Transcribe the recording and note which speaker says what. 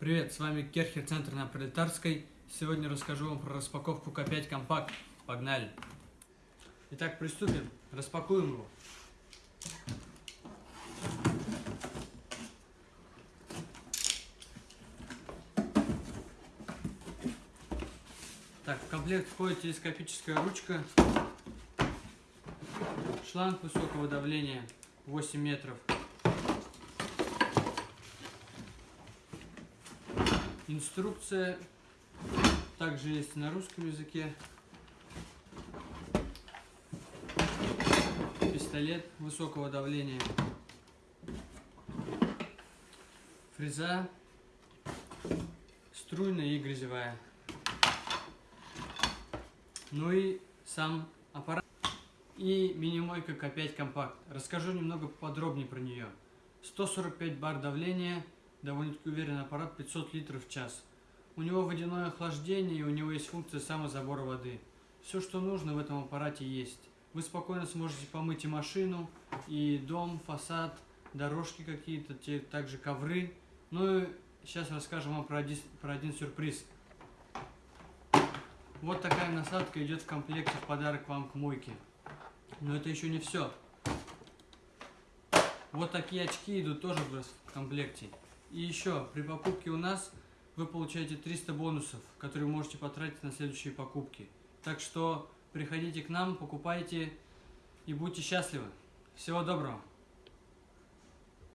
Speaker 1: Привет, с вами Керхер, центр на Пролетарской. Сегодня расскажу вам про распаковку К5 Компакт. Погнали! Итак, приступим. Распакуем его. Так, в комплект входит телескопическая ручка, шланг высокого давления 8 метров, Инструкция также есть на русском языке. Пистолет высокого давления. Фреза струйная и грязевая. Ну и сам аппарат. И мини-мойка К5 компакт. Расскажу немного подробнее про нее. 145 бар давления довольно-таки уверенный аппарат 500 литров в час. У него водяное охлаждение и у него есть функция самозабора воды. Все, что нужно в этом аппарате есть. Вы спокойно сможете помыть и машину, и дом, фасад, дорожки какие-то, также ковры. Ну и сейчас расскажем вам про один, про один сюрприз. Вот такая насадка идет в комплекте в подарок вам к мойке. Но это еще не все. Вот такие очки идут тоже в комплекте. И еще, при покупке у нас вы получаете 300 бонусов, которые можете потратить на следующие покупки. Так что приходите к нам, покупайте и будьте счастливы. Всего доброго!